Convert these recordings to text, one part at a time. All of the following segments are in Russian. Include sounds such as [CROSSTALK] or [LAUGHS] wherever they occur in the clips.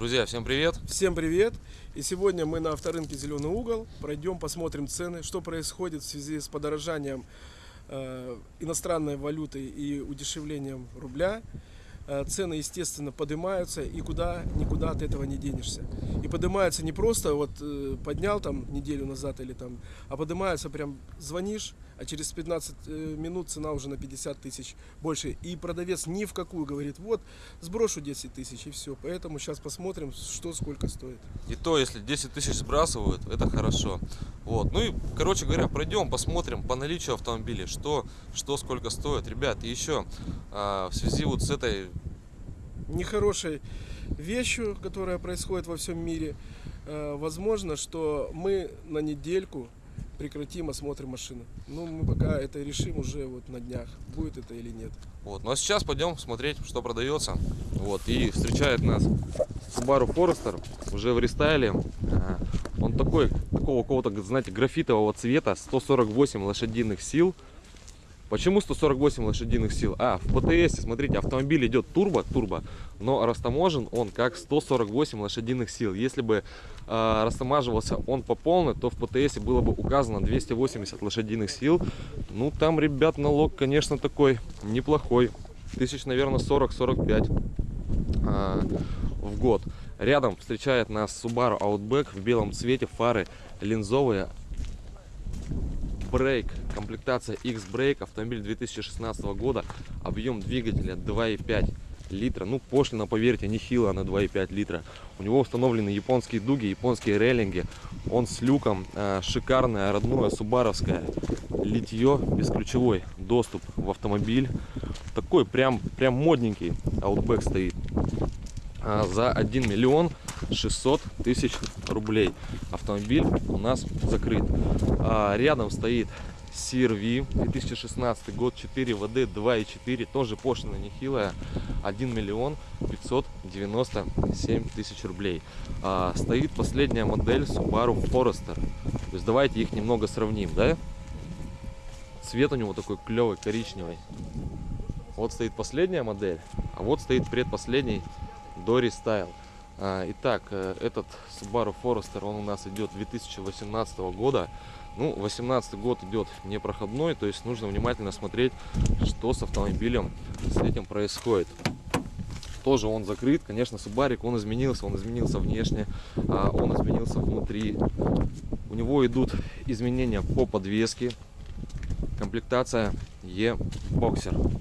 Друзья, всем привет! Всем привет! И сегодня мы на авторынке «Зеленый угол». Пройдем, посмотрим цены, что происходит в связи с подорожанием э, иностранной валюты и удешевлением рубля. Э, цены, естественно, поднимаются, и куда никуда от этого не денешься. И поднимаются не просто вот э, поднял там неделю назад или там, а поднимаются прям звонишь, а через 15 э, минут цена уже на 50 тысяч больше. И продавец ни в какую говорит, вот сброшу 10 тысяч и все. Поэтому сейчас посмотрим, что сколько стоит. И то, если 10 тысяч сбрасывают, это хорошо. Вот. Ну и, короче говоря, пройдем, посмотрим по наличию автомобилей, что, что сколько стоит. Ребят, и еще а, в связи вот с этой нехорошей вещью, которая происходит во всем мире, э, возможно, что мы на недельку прекратим осмотр машины. Ну, мы пока это решим уже вот на днях, будет это или нет. Вот, ну а сейчас пойдем смотреть, что продается. Вот, и встречает нас Subaru Forester уже в рестайле. А, он такой, такого какого-то, знаете, графитового цвета, 148 лошадиных сил. Почему 148 лошадиных сил? А, в ПТС, смотрите, автомобиль идет турбо, турбо, но растаможен он как 148 лошадиных сил. Если бы э, растамаживался он по полной, то в ПТС было бы указано 280 лошадиных сил. Ну, там, ребят, налог, конечно, такой неплохой. Тысяч, наверное, 40-45 э, а, в год. Рядом встречает нас Subaru Outback в белом цвете, фары линзовые, Брейк, комплектация X-Brake, автомобиль 2016 года, объем двигателя 2,5 литра. Ну, пошлина, поверьте, нехило на 2,5 литра. У него установлены японские дуги, японские рейлинги. Он с люком, э, шикарное, родное, субаровское литье, бесключевой доступ в автомобиль. Такой прям, прям модненький Outback стоит. А, за 1 миллион 600 тысяч рублей. Автомобиль у нас закрыт. А, рядом стоит CRV 2016 год 4 ВД 2.4 тоже пошлина нехилая 1 миллион 597 тысяч рублей а, стоит последняя модель Subaru Forester то есть давайте их немного сравним да цвет у него такой клевый коричневый вот стоит последняя модель а вот стоит предпоследний Dory Style. А, итак, э, этот Subaru Forester, он у нас идет 2018 года. Ну, 18 год идет непроходной, то есть нужно внимательно смотреть, что с автомобилем с этим происходит. Тоже он закрыт, конечно, Субарик, он изменился, он изменился внешне, а, он изменился внутри. У него идут изменения по подвеске, комплектация E-Boxer.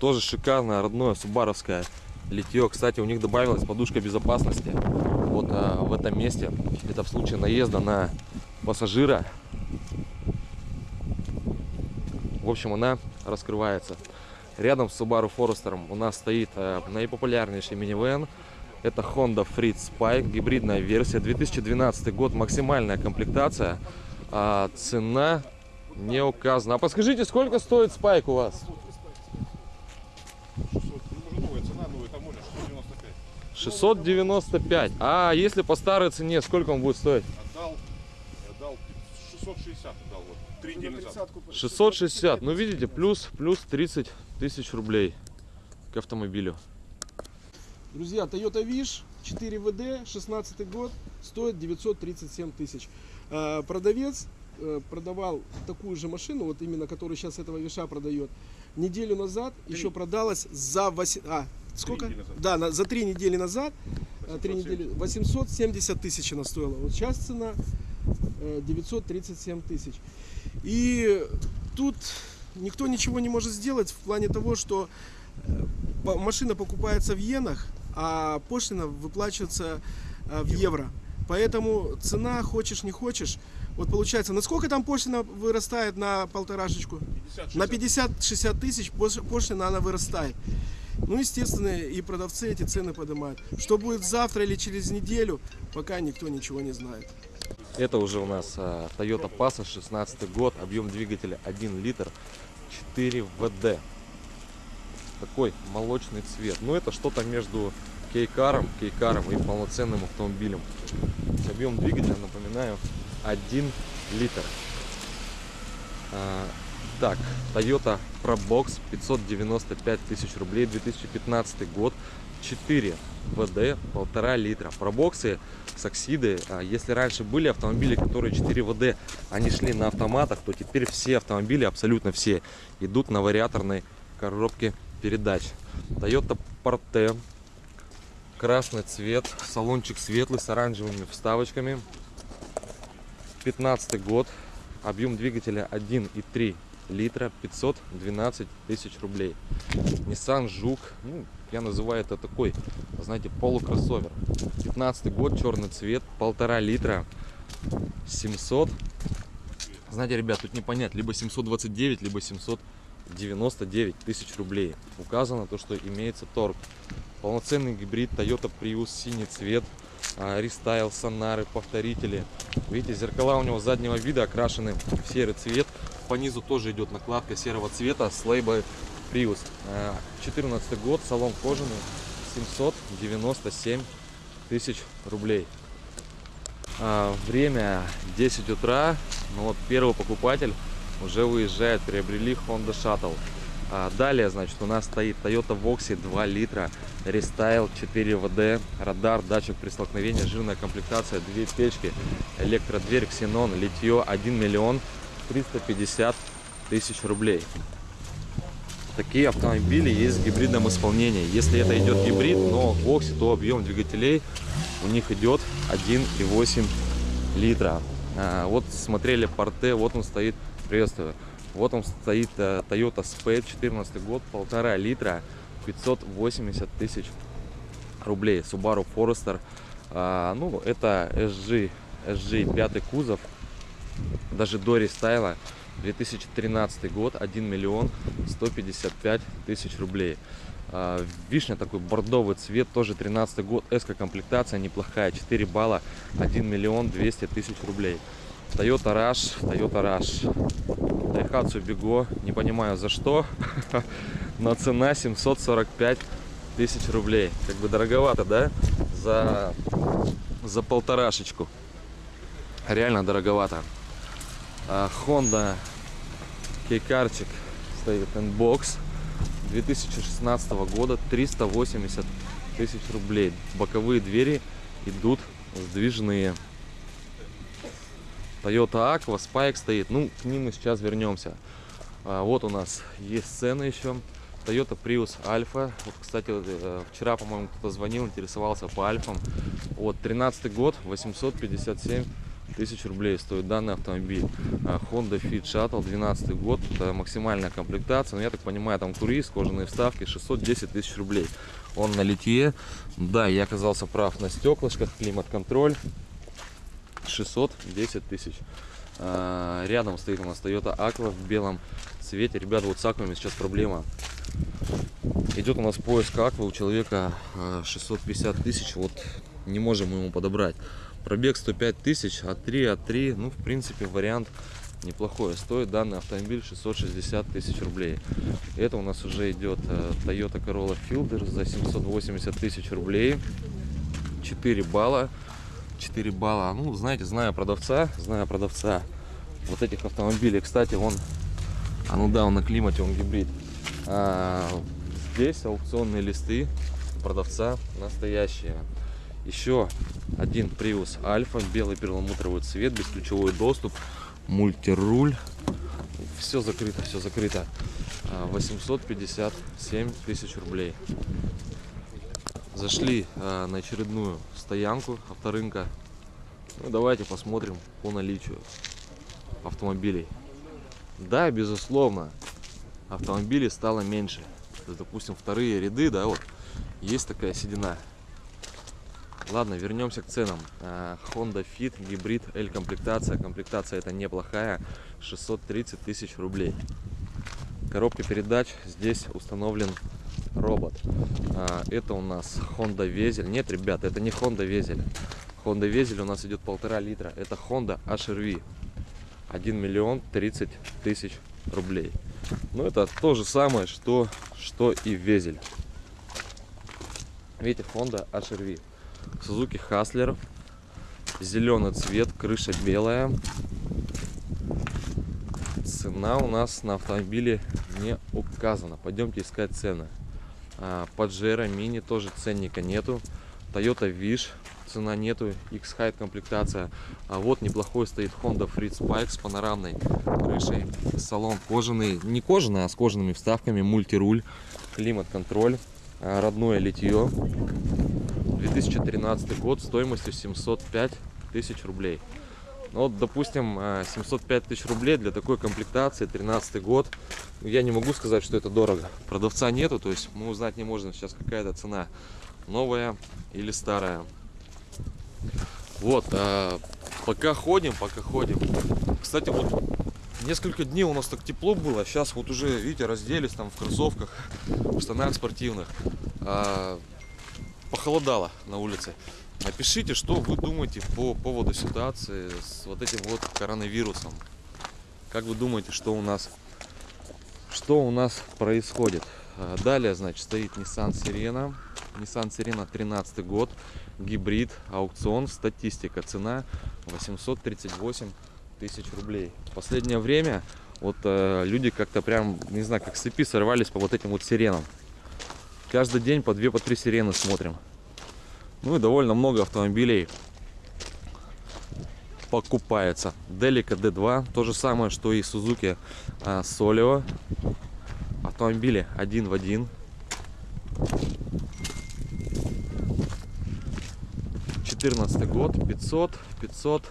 Тоже шикарное, родное, субаровское литье. Кстати, у них добавилась подушка безопасности. Вот а, в этом месте. Это в случае наезда на пассажира. В общем, она раскрывается. Рядом с Subaru Forester у нас стоит а, наипопулярнейший минивэн. Это Honda Freed Spike, гибридная версия, 2012 год, максимальная комплектация. А, цена не указана. А подскажите, сколько стоит Spike у вас? 695. А если по старой цене, сколько он будет стоить? Отдал, отдал 660 отдал, вот, 3 недели назад. 660. Ну, видите, плюс, плюс 30 тысяч рублей к автомобилю. Друзья, Toyota Wish 4 ВД, 16 год, стоит 937 тысяч. А, продавец э, продавал такую же машину, вот именно, которую сейчас этого Виша продает, неделю назад Три. еще продалась за 8... А, сколько? Да, на, за три недели назад, 3 недели, 870 тысяч она стоила. Вот сейчас цена 937 э, тысяч. И тут никто ничего не может сделать в плане того, что э, машина покупается в иенах, а пошлина выплачивается э, в евро. Поэтому цена, хочешь не хочешь, вот получается, насколько там пошлина вырастает на полторашечку? 50, на 50-60 тысяч пошлина она вырастает. Ну, естественно, и продавцы эти цены поднимают. Что будет завтра или через неделю, пока никто ничего не знает. Это уже у нас а, Toyota Passat 16 год, объем двигателя 1 литр, 4 ВД. Такой молочный цвет. Ну, это что-то между кейкаром, кейкаром и полноценным автомобилем. Объем двигателя, напоминаю, 1 литр. Так, Toyota ProBox 595 тысяч рублей, 2015 год. 4 ВД, полтора литра. Пробоксы, саксиды. А Если раньше были автомобили, которые 4 ВД, они шли на автоматах, то теперь все автомобили, абсолютно все, идут на вариаторной коробке передач. Toyota Porte. Красный цвет, салончик светлый с оранжевыми вставочками. 15 год, объем двигателя 1,3 литра, 512 тысяч рублей. Nissan Жук, ну, я называю это такой, знаете, полукроссовер. 15 год, черный цвет, полтора литра, 700. Знаете, ребят, тут не понять, либо 729, либо 799 тысяч рублей. Указано то, что имеется торг. Полноценный гибрид Toyota Prius, синий цвет, а, рестайл, сонары, повторители. Видите, зеркала у него заднего вида окрашены в серый цвет. По низу тоже идет накладка серого цвета с лейбой Prius. 14 год, салон кожаный, 797 тысяч рублей. А, Время 10 утра, но вот первый покупатель уже выезжает, приобрели Honda Shuttle. А, Далее, значит, у нас стоит Toyota Voxy 2 литра, рестайл 4 ВД, радар, датчик при столкновении, жирная комплектация, две печки, электродверь, ксенон, литье 1 миллион 350 тысяч рублей. Такие автомобили есть в гибридном исполнении. Если это идет гибрид, но Voxy, то объем двигателей у них идет 1,8 литра. А, вот смотрели порте, вот он стоит, приветствую. Вот он стоит э, Toyota Spade, 14 год, полтора литра, 580 тысяч рублей. Subaru Forester, а, ну это SG, SG 5 кузов, даже до рестайла. 2013 год, 1 миллион 155 тысяч рублей. А, Вишня такой бордовый цвет, тоже 13 год, эска комплектация неплохая, 4 балла, 1 миллион 200 тысяч рублей. Toyota Rush, Toyota Rush. Daihatsu Be-go, не понимаю за что, [LAUGHS] но цена 745 тысяч рублей. Как бы дороговато, да? За, за полторашечку. Реально дороговато. А, Honda kei car чик стоит N-Box 2016 года 380 тысяч рублей боковые двери идут сдвижные Toyota Aqua, Spike стоит. Ну, к ним мы сейчас вернемся. А, вот у нас есть цены еще. Toyota Prius Alpha. Вот, кстати, э, вчера, по-моему, кто-то звонил, интересовался по альфам. Вот, 13 год, 857 тысяч рублей стоит данный автомобиль. А, Honda Fit Shuttle, 12 год, это максимальная комплектация. Но я так понимаю, там турист, кожаные вставки, 610 тысяч рублей. Он на литье. Да, я оказался прав на стеклышках, климат-контроль. 610 тысяч. А, Рядом стоит у нас Toyota Aqua в белом цвете. Ребята, вот с аквами сейчас проблема. Идет у нас поиск аквы у человека а, 650 тысяч. Вот не можем ему подобрать. Пробег 105 тысяч, а 3, а 3, ну, в принципе, вариант неплохой. Стоит данный автомобиль 660 тысяч рублей. Это у нас уже идет э, Toyota Corolla Fielder за 780 тысяч рублей. 4 балла. 4 балла. Ну, знаете, зная продавца, зная продавца вот этих автомобилей. Кстати, он, а ну да, он на климате, он гибрид. А, здесь аукционные листы продавца настоящие. Еще один Prius Alpha, белый перламутровый цвет, бесключевой доступ, мультируль. Все закрыто, все закрыто. А, 857 тысяч рублей. Зашли а, на очередную стоянку авторынка. Ну, давайте посмотрим по наличию автомобилей. Да, безусловно, автомобилей стало меньше. Допустим, вторые ряды, да, вот, есть такая седина. Ладно, вернемся к ценам. А, Honda Fit, гибрид, L комплектация. Комплектация это неплохая, 630 тысяч рублей. Коробка передач, здесь установлен робот. А, Это у нас Honda Везель. Нет, ребята, это не Honda Везель. Honda Везель у нас идет полтора литра. Это Honda HRV. 1 миллион 30 тысяч рублей. Но это то же самое, что, что и Везель. Видите, Honda HRV. Suzuki Hustler. Зеленый цвет, крыша белая. Цена у нас на автомобиле не указана. Пойдемте искать цены. А, Pajero Mini тоже ценника нету. Toyota Wish цена нету. X-Height комплектация. А вот неплохой стоит Honda Freed Spike с панорамной крышей. Салон кожаный. Не кожаный, а с кожаными вставками. Мультируль. Климат-контроль. а, Родное литье. 2013 год стоимостью 705 тысяч рублей. Ну вот, допустим, э, 705 тысяч рублей для такой комплектации, 13 год. Ну, Я не могу сказать, что это дорого. Продавца нету, то есть мы узнать не можем сейчас какая-то цена. Новая или старая. Вот, э, пока ходим, пока ходим. Кстати, вот несколько дней у нас так тепло было. Сейчас вот уже, видите, разделись там в кроссовках, в штанах спортивных. А, похолодало на улице. Напишите, что вы думаете по поводу ситуации с вот этим вот коронавирусом. Как вы думаете, что у нас, что у нас происходит? А, Далее, значит, стоит Nissan Sirena. Nissan Sirena 13 год, гибрид, аукцион, статистика, цена 838 тысяч рублей. В последнее время вот э, люди как-то прям, не знаю, как с цепи сорвались по вот этим вот сиренам. Каждый день по две, по три сирены смотрим. Ну и довольно много автомобилей покупается. Delica D2, то же самое, что и Suzuki а, Solio. Автомобили один в один. Четырнадцатый год, 500, 500.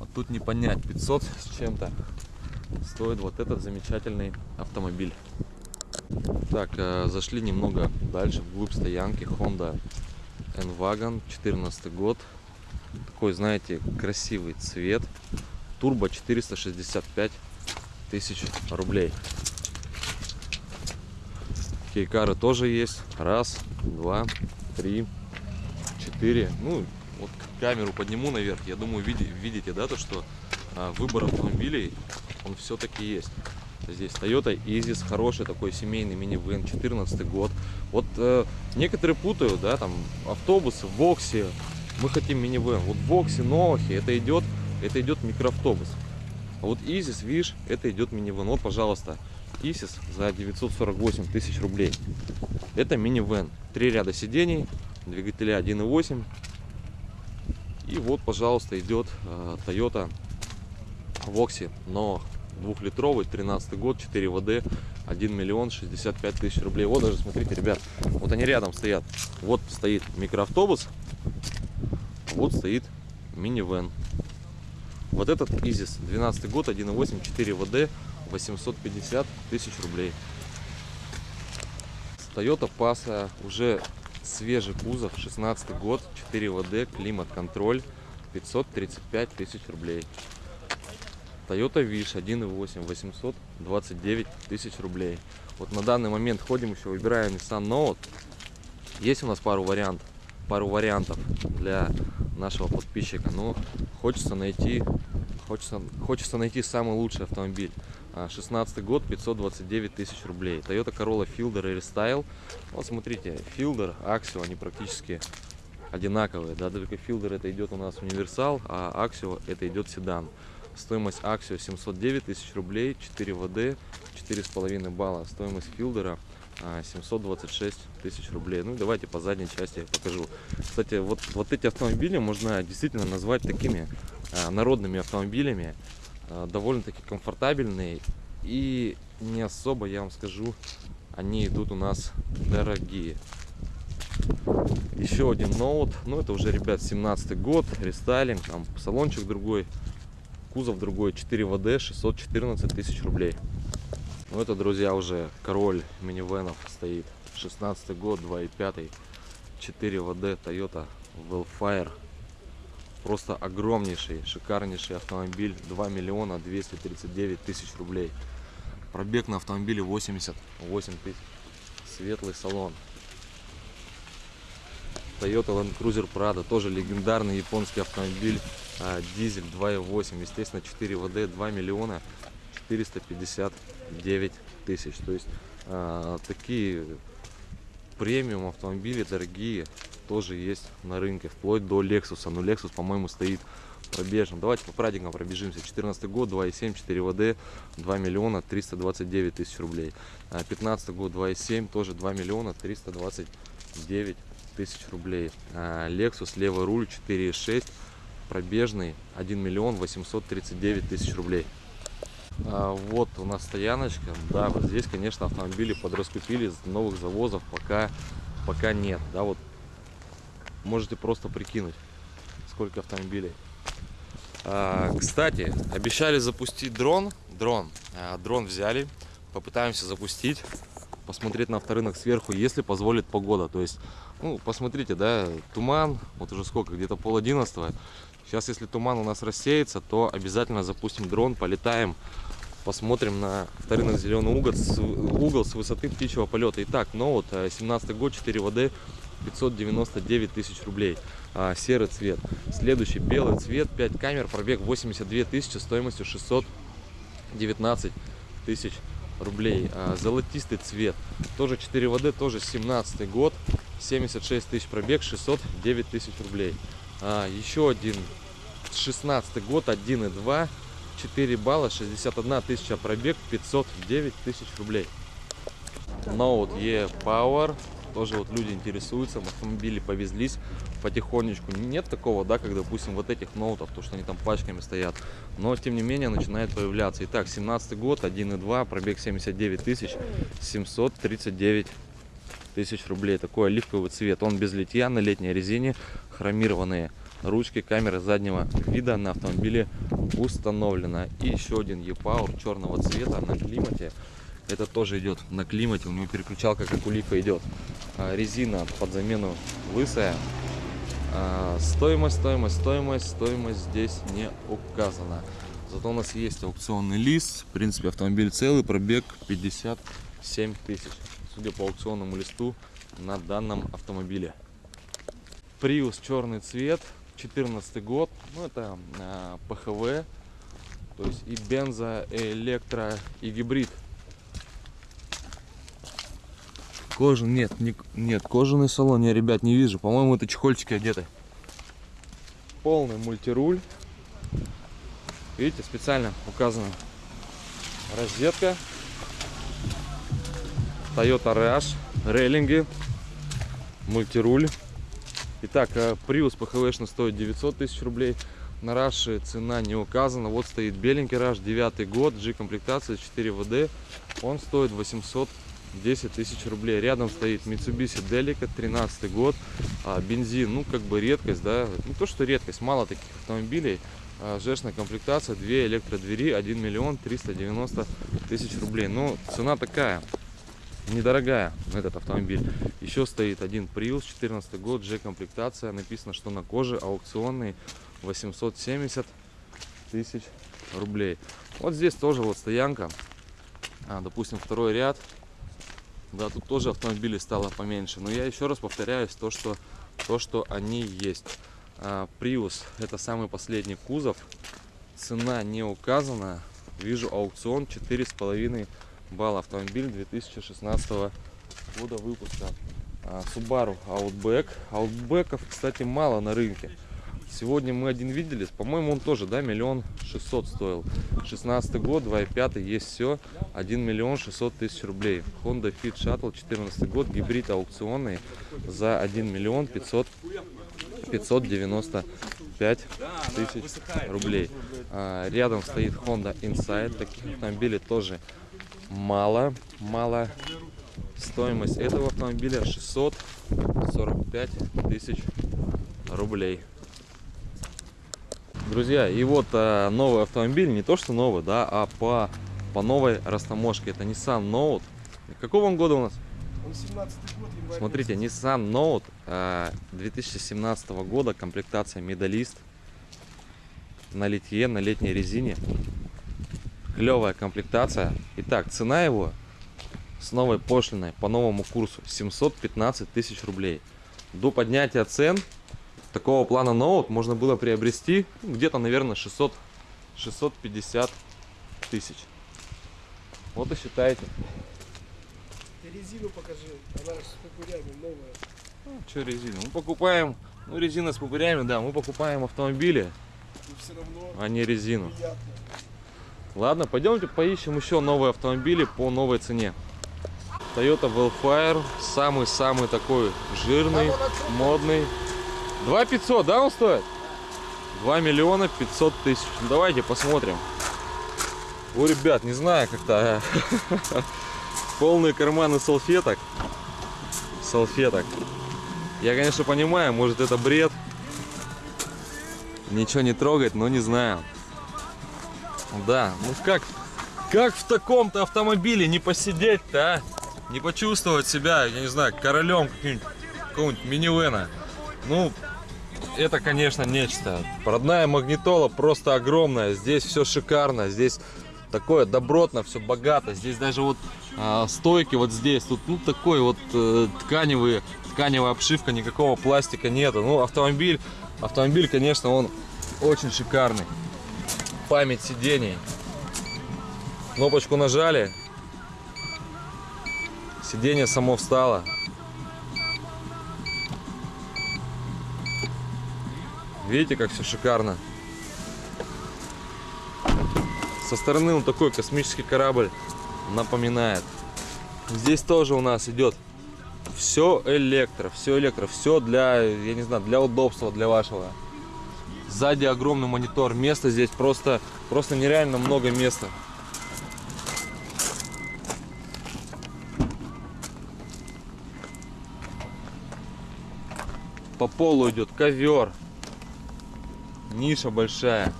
А тут не понять, 500 с чем-то стоит вот этот замечательный автомобиль. Так, э, зашли немного дальше, вглубь стоянки. Honda N-Wagon, 14 год. Такой, знаете, красивый цвет. Турбо 465 тысяч рублей. Кейкары тоже есть. Раз, два, три, четыре. Ну, вот камеру подниму наверх. Я думаю, види- видите, да, то, что а, выбор автомобилей, он все-таки есть. Здесь Toyota Isis, хороший такой семейный минивэн, 14 год. Вот э, некоторые путают, да, там автобусы, Вокси, мы хотим минивэн. Вот Вокси, Новахи, это идет, это идет микроавтобус. А вот Isis, видишь, это идет минивэн. Вот, пожалуйста, Isis за 948 тысяч рублей. Это минивэн. Три ряда сидений, двигателя 1.8. И вот, пожалуйста, идет э, Toyota Вокси, но двухлитровый, 13 год, 4 ВД, 1 миллион 65 тысяч рублей. Вот даже, смотрите, ребят, вот они рядом стоят. Вот стоит микроавтобус, вот стоит минивэн. Вот этот Изис, 12 год, 1.8, 4 ВД, 850 тысяч рублей. Toyota Passa, уже свежий кузов, 16 год, 4 ВД, климат-контроль, 535 тысяч рублей. Toyota Wish 1.8, 829 тысяч рублей. Вот на данный момент ходим еще, выбираем Nissan Note. Есть у нас пару вариантов, пару вариантов для нашего подписчика, но хочется найти, хочется, хочется найти самый лучший автомобиль. А, 16 год, 529 тысяч рублей. Toyota Corolla Fielder и Restyle. Вот смотрите, Fielder, Axio, они практически одинаковые. Да, только Fielder это идет у нас универсал, а Axio это идет седан. Стоимость Axio 709 тысяч рублей, 4 ВД, 4,5 балла. Стоимость Филдера а, 726 тысяч рублей. Ну давайте по задней части я покажу. Кстати, вот, вот эти автомобили можно действительно назвать такими а, народными автомобилями. А, Довольно-таки комфортабельные и не особо, я вам скажу, они идут у нас дорогие. Еще один ноут. Ну, это уже, ребят, 17 год. Рестайлинг. Там салончик другой. Кузов другой. 4 ВД. 614 тысяч рублей. Ну, это, друзья, уже король минивенов стоит. 16 год, 2.5. 4 ВД. Toyota Wellfire. Просто огромнейший, шикарнейший автомобиль. 2 миллиона 239 тысяч рублей. Пробег на автомобиле 88 тысяч. Светлый салон. Toyota Land Cruiser Prado, тоже легендарный японский автомобиль, а, дизель 2.8, естественно 4 ВД, 2 миллиона 459 тысяч. То есть а, такие премиум автомобили дорогие тоже есть на рынке, вплоть до Lexus. Но Lexus, по-моему, стоит пробежным. Давайте по праздникам пробежимся. 14 год, 2,7, 4 ВД, 2 миллиона 329 тысяч рублей. А, 15 год, 2,7, тоже 2 миллиона 329 тысяч рублей. А, Lexus левый руль 4,6, пробежный 1 миллион 839 тысяч рублей. А, Вот у нас стояночка. Да, вот здесь, конечно, автомобили подраскупили новых завозов, пока, пока нет. Да, вот можете просто прикинуть, сколько автомобилей. А, кстати, обещали запустить дрон. Дрон. Дрон взяли. Попытаемся запустить. Посмотреть на авторынок сверху, если позволит погода. То есть, ну, посмотрите, да, туман. Вот уже сколько, где-то пол одиннадцатого. Сейчас, если туман у нас рассеется, то обязательно запустим дрон, полетаем, посмотрим на вторинок зеленый угол с, угол с высоты птичьего полета. Итак, ноут, э, 17 год, 4 ВД, 599 тысяч рублей. А, серый цвет. Следующий белый цвет, 5 камер, пробег 82 тысячи, стоимостью 619 тысяч рублей. А, золотистый цвет, тоже 4 ВД, тоже 17 год, 76 тысяч пробег, 609 тысяч рублей. А, еще один 16 год, 1,2, 4 балла, 61 тысяча пробег, 509 тысяч рублей. Note E Power, тоже вот люди интересуются, автомобили повезлись потихонечку. Нет такого, да, как, допустим, вот этих ноутов, то, что они там пачками стоят. Но, тем не менее, начинает появляться. Итак, 17 год, 1,2, пробег 79 тысяч, 739 тысяч рублей. Такой оливковый цвет. Он без литья, на летней резине, хромированные ручки, камеры заднего вида на автомобиле установлена. И еще один E-Power черного цвета на климате. Это тоже идет на климате, у него переключалка как у лифа идет. А, резина под замену лысая. А, стоимость, стоимость, стоимость, стоимость здесь не указана. Зато у нас есть аукционный лист. В принципе, автомобиль целый, пробег 57 тысяч. Судя по аукционному листу на данном автомобиле. Prius черный цвет, 14 год. Ну, это а, ПХВ. То есть и бензо, и электро, и гибрид. Кожан, нет, не, нет, кожаный салон я, ребят, не вижу. По-моему, это чехольчики одеты. Полный мультируль. Видите, специально указана розетка. Toyota Rush, рейлинги, мультируль. Итак, э, Prius PHV стоит 900 тысяч рублей. На Rush цена не указана. Вот стоит беленький Rush, 9 год, G-комплектация 4 ВД. Он стоит 810 тысяч рублей. Рядом стоит Mitsubishi Delica, 13 год. А, бензин, ну как бы редкость, да. Не то, что редкость, мало таких автомобилей. А, Жешная комплектация, 2 электродвери, 1 миллион 390 тысяч рублей. Ну, цена такая, недорогая этот автомобиль. Еще стоит один Prius, 14 год, G-комплектация. Написано, что на коже аукционный 870 тысяч рублей. Вот здесь тоже вот стоянка. А, допустим, второй ряд. Да, тут тоже автомобилей стало поменьше. Но я еще раз повторяюсь, то, что, то, что они есть. А, Prius это самый последний кузов. Цена не указана. Вижу аукцион 4,5 балла. Автомобиль 2016 года выпуска. А, Subaru Outback. Outback'ов, кстати, мало на рынке. Сегодня мы один видели, по-моему, он тоже, да, миллион шестьсот стоил. 16 год, 2.5, есть все, 1 миллион 600 тысяч рублей. Honda Fit Shuttle, 14 год, гибрид аукционный за 1 миллион 500, 595 тысяч рублей. А, рядом стоит Honda Insight, таких автомобилей тоже мало, мало. Стоимость этого автомобиля 645 тысяч рублей. Друзья, и вот а, новый автомобиль, не то что новый, да, а по, по новой растаможке. Это Nissan Note. Какого он года у нас? Он 17 год, январь Смотрите, Nissan Note а, 2017 года, комплектация медалист на литье, на летней резине. Клевая комплектация. Итак, цена его с новой пошлиной по новому курсу 715 тысяч рублей. До поднятия цен такого плана ноут можно было приобрести ну, где-то, наверное, 600, 650 тысяч. Вот и считайте. Ты резину покажи, она с кукурями новая. Что резина? Мы покупаем, ну резина с пупырями, да, мы покупаем автомобили а не резину. приятно. Ладно, пойдемте поищем еще новые автомобили по новой цене. Toyota Wellfire, самый-самый такой жирный, модный. 2 500, да, он стоит? 2 миллиона 500 тысяч. Ну, давайте посмотрим. О, ребят, не знаю, как-то а, [LAUGHS] полные карманы салфеток. Салфеток. Я, конечно, понимаю, может это бред. Ничего не трогать, но не знаю. Да, ну как, как в таком-то автомобиле не посидеть-то, а? Не почувствовать себя, я не знаю, королем какого-нибудь минивэна. Ну, это, конечно, нечто. Родная магнитола просто огромная. Здесь все шикарно. Здесь такое добротно, все богато. Здесь даже вот а, стойки вот здесь. Тут ну такой вот э, тканевые, тканевая обшивка, никакого пластика нету. Ну, автомобиль, автомобиль, конечно, он очень шикарный. Память сидений. Кнопочку нажали. Сиденье само встало. Видите, как все шикарно. Со стороны он такой космический корабль напоминает. Здесь тоже у нас идет все электро, все электро, все для, я не знаю, для удобства, для вашего. Сзади огромный монитор, места здесь просто, просто нереально много места. По полу идет ковер, ниша большая.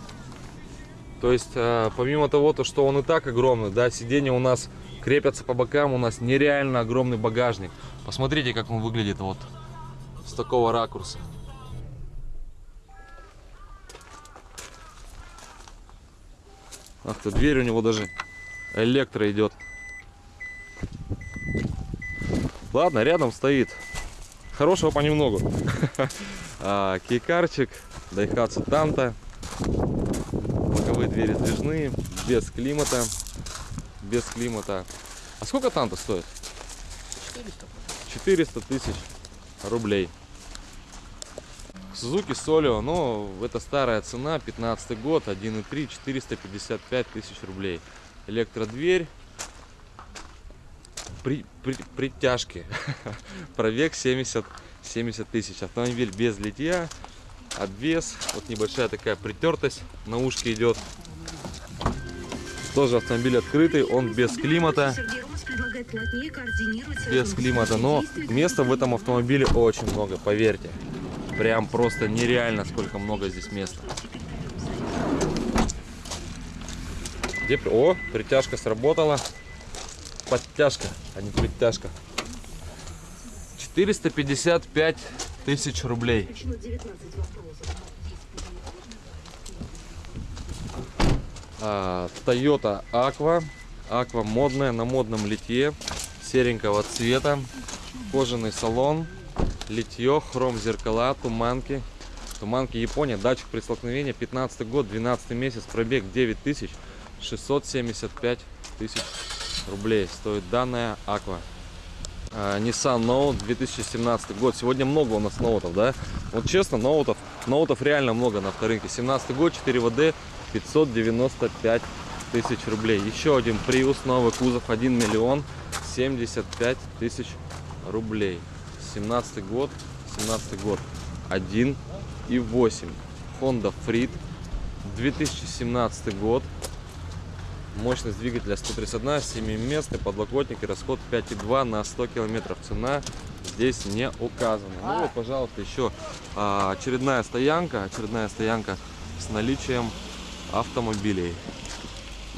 То есть, э, помимо того, то, что он и так огромный, да, сиденья у нас крепятся по бокам, у нас нереально огромный багажник. Посмотрите, как он выглядит вот с такого ракурса. Ах ты, дверь у него даже электро идет. Ладно, рядом стоит. Хорошего понемногу. [LAUGHS] А, Кейкарчик, Дайхатсу Танта. Боковые двери сдвижные, без климата. Без климата. А сколько Танта стоит? 400. 400 тысяч рублей. Сузуки Солио, но это старая цена, 15 год, 1.3, 455 тысяч рублей. Электродверь, при, при, притяжки, [LAUGHS] пробег 70, 70 тысяч. Автомобиль без литья, обвес, вот небольшая такая притертость на ушке идет. Тоже автомобиль открытый, он без климата без климата, но места в этом автомобиле очень много, поверьте. Прям просто нереально, сколько много здесь места. Где... О, притяжка сработала. Подтяжка, а не притяжка. 455 тысяч рублей. А, Toyota Aqua. Aqua модная, на модном литье. Серенького цвета. Кожаный салон. Литье, хром зеркала, туманки. Туманки Япония. Датчик при столкновении. 15 год, 12 месяц. Пробег 9000. 675 тысяч рублей стоит данная Aqua. А, Nissan Note 2017 год. Сегодня много у нас ноутов, да? Вот честно, ноутов, ноутов реально много на авторынке. 17 год, 4 ВД, 595 тысяч рублей. Еще один Prius, новый кузов, 1 миллион 75 тысяч рублей. 17 год, 17 год, 1 и 8. Honda Freed, 2017 год, Мощность двигателя 131, 7 мест, подлокотники, расход 5,2 на 100 километров. Цена здесь не указана. Ну вот, пожалуйста, еще а, очередная стоянка, очередная стоянка с наличием автомобилей.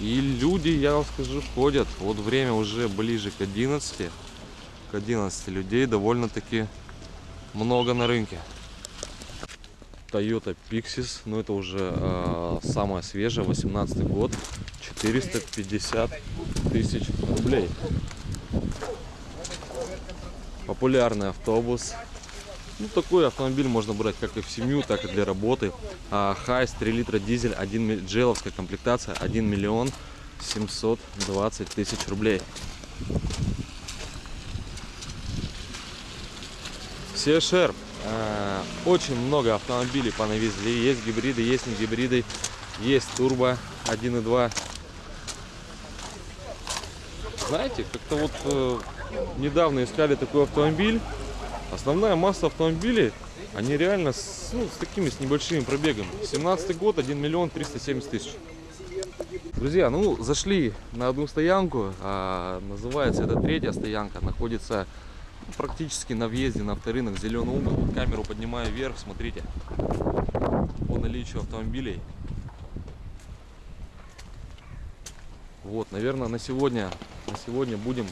И люди, я вам скажу, ходят. Вот время уже ближе к 11. К 11 людей довольно-таки много на рынке. Toyota Pixis, но это уже э, самая свежая, 18 год, 450 тысяч рублей. Популярный автобус. Ну, такой автомобиль можно брать как и в семью, так и для работы. А, Хайс 3 литра дизель, 1 джеловская комплектация, 1 миллион 720 тысяч рублей. CSR А, Очень много автомобилей понавезли. Есть гибриды, есть не гибриды. Есть турбо 1.2. Знаете, как-то вот э, недавно искали такой автомобиль. Основная масса автомобилей, они реально с, ну, с такими, с небольшими пробегами. 17 год, 1 миллион 370 тысяч. Друзья, ну зашли на одну стоянку, а, называется это третья стоянка, находится практически на въезде на авторынок Зеленый угол. Камеру поднимаю вверх, смотрите, по наличию автомобилей. Вот, наверное, на сегодня, на сегодня будем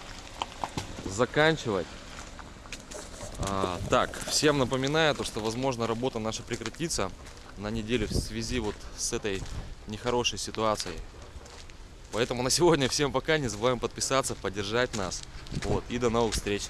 заканчивать. А, так, всем напоминаю, то, что, возможно, работа наша прекратится на неделю в связи вот с этой нехорошей ситуацией. Поэтому на сегодня всем пока. Не забываем подписаться, поддержать нас. Вот, и до новых встреч.